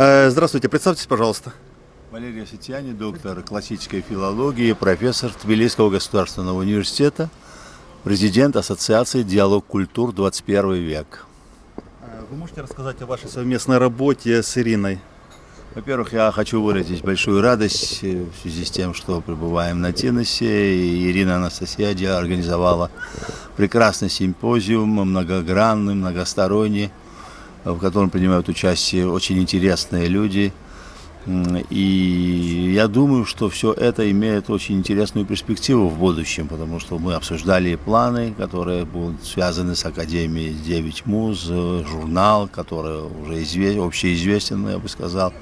Э, здравствуйте, представьтесь, пожалуйста. Валерий Асетьяни, доктор классической филологии, профессор Тбилисского государственного университета, президент Ассоциации «Диалог культур 21 век». Э, вы можете рассказать о вашей совместной работе с Ириной? Во-первых, я хочу выразить большую радость э, в связи с тем, что пребываем на Тиносе. И Ирина Анастасияди организовала прекрасный симпозиум, многогранный, многосторонний, в котором принимают участие очень интересные люди. И я думаю, что все это имеет очень интересную перспективу в будущем, потому что мы обсуждали планы, которые будут связаны с Академией 9 муз, журнал, который уже известен, общеизвестен, я бы сказал.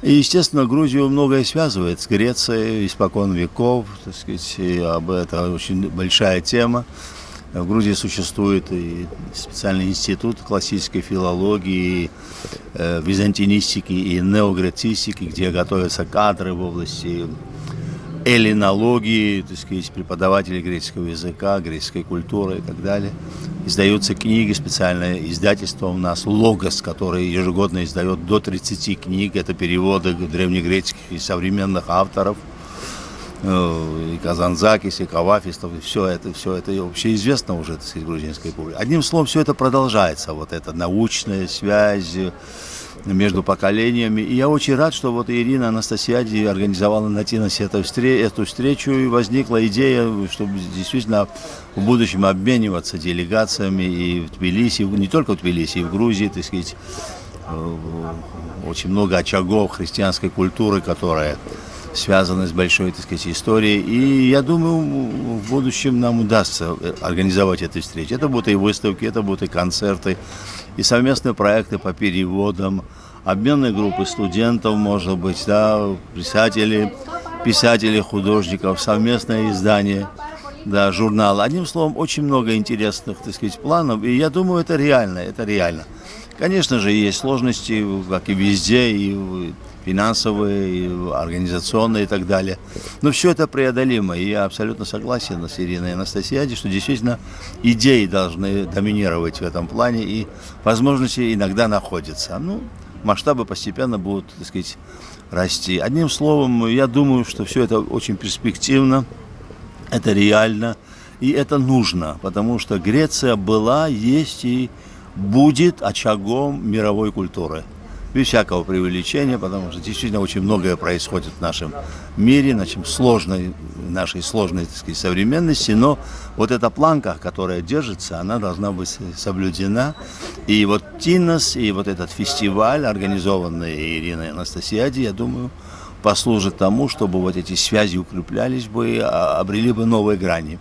И, естественно, Грузию многое связывает с Грецией испокон веков, так сказать, об этом очень большая тема. В Грузии существует и специальный институт классической филологии, э, византинистики и неогрецистики, где готовятся кадры в области эллинологии, так сказать, преподаватели греческого языка, греческой культуры и так далее. Издаются книги, специальное издательство у нас «Логос», который ежегодно издает до 30 книг. Это переводы древнегреческих и современных авторов – и Казанзакис, и Кавафистов, и все это, все это общеизвестно уже, так сказать, грузинской публике. Одним словом, все это продолжается, вот эта научная связь между поколениями. И я очень рад, что вот Ирина Анастасиади организовала на Тиносе эту, эту встречу, и возникла идея, чтобы действительно в будущем обмениваться делегациями и в Тбилиси, не только в Тбилиси, и в Грузии, так сказать, э, очень много очагов христианской культуры, которая связаны с большой, так сказать, историей. И я думаю, в будущем нам удастся э, организовать эти встречи. Это будут и выставки, это будут и концерты, и совместные проекты по переводам, обменные группы студентов, может быть, да, писатели, писатели, художников, совместное издание, да, журнал. Одним словом, очень много интересных, так сказать, планов, и я думаю, это реально, это реально. Конечно же, есть сложности, как и везде, и финансовые, и организационные и так далее. Но все это преодолимо, и я абсолютно согласен с Ириной Анастасиади, что действительно идеи должны доминировать в этом плане, и возможности иногда находятся. Ну, масштабы постепенно будут, так сказать, расти. Одним словом, я думаю, что все это очень перспективно, это реально, и это нужно, потому что Греция была, есть и будет очагом мировой культуры без всякого преувеличения, потому что действительно очень многое происходит в нашем мире, нашей сложной, нашей сложной так сказать, современности, но вот эта планка, которая держится, она должна быть соблюдена. И вот Тинос, и вот этот фестиваль, организованный Ириной Анастасиади, я думаю, послужит тому, чтобы вот эти связи укреплялись бы, обрели бы новые грани.